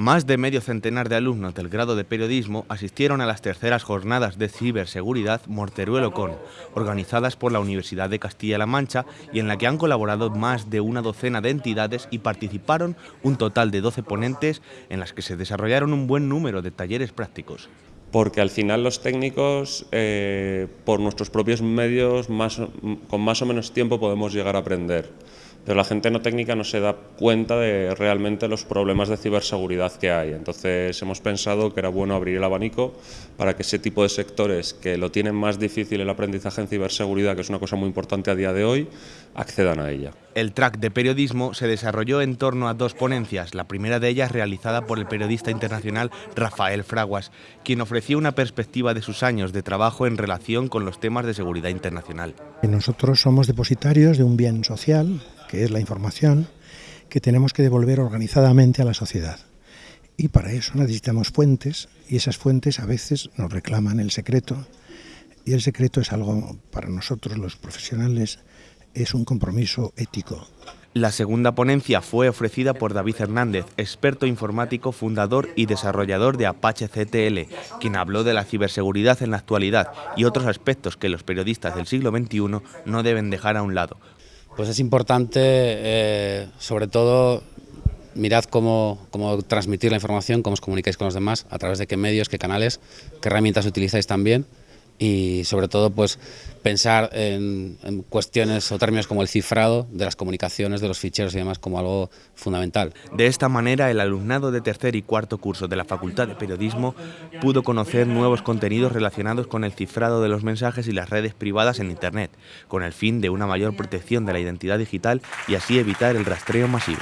Más de medio centenar de alumnos del grado de periodismo asistieron a las terceras jornadas de ciberseguridad Morteruelo Con, organizadas por la Universidad de Castilla-La Mancha y en la que han colaborado más de una docena de entidades y participaron un total de 12 ponentes en las que se desarrollaron un buen número de talleres prácticos. Porque al final los técnicos, eh, por nuestros propios medios, con más o menos tiempo podemos llegar a aprender pero la gente no técnica no se da cuenta de realmente los problemas de ciberseguridad que hay. Entonces hemos pensado que era bueno abrir el abanico para que ese tipo de sectores que lo tienen más difícil el aprendizaje en ciberseguridad, que es una cosa muy importante a día de hoy, accedan a ella. El track de periodismo se desarrolló en torno a dos ponencias, la primera de ellas realizada por el periodista internacional Rafael Fraguas, quien ofreció una perspectiva de sus años de trabajo en relación con los temas de seguridad internacional. Nosotros somos depositarios de un bien social que es la información, que tenemos que devolver organizadamente a la sociedad. Y para eso necesitamos fuentes, y esas fuentes a veces nos reclaman el secreto, y el secreto es algo para nosotros los profesionales, es un compromiso ético. La segunda ponencia fue ofrecida por David Hernández, experto informático, fundador y desarrollador de Apache CTL, quien habló de la ciberseguridad en la actualidad y otros aspectos que los periodistas del siglo XXI no deben dejar a un lado, pues es importante, eh, sobre todo, mirad cómo, cómo, transmitir la información, cómo os comunicáis con los demás, a través de qué medios, qué canales, qué herramientas utilizáis también y sobre todo pues pensar en, cuestiones o términos como el cifrado de las comunicaciones, de los ficheros y demás como algo fundamental. De esta manera el alumnado de tercer y cuarto curso de la Facultad de Periodismo pudo conocer nuevos contenidos relacionados con el cifrado de los mensajes y las redes privadas en Internet, con el fin de una mayor protección de la identidad digital y así evitar el rastreo masivo.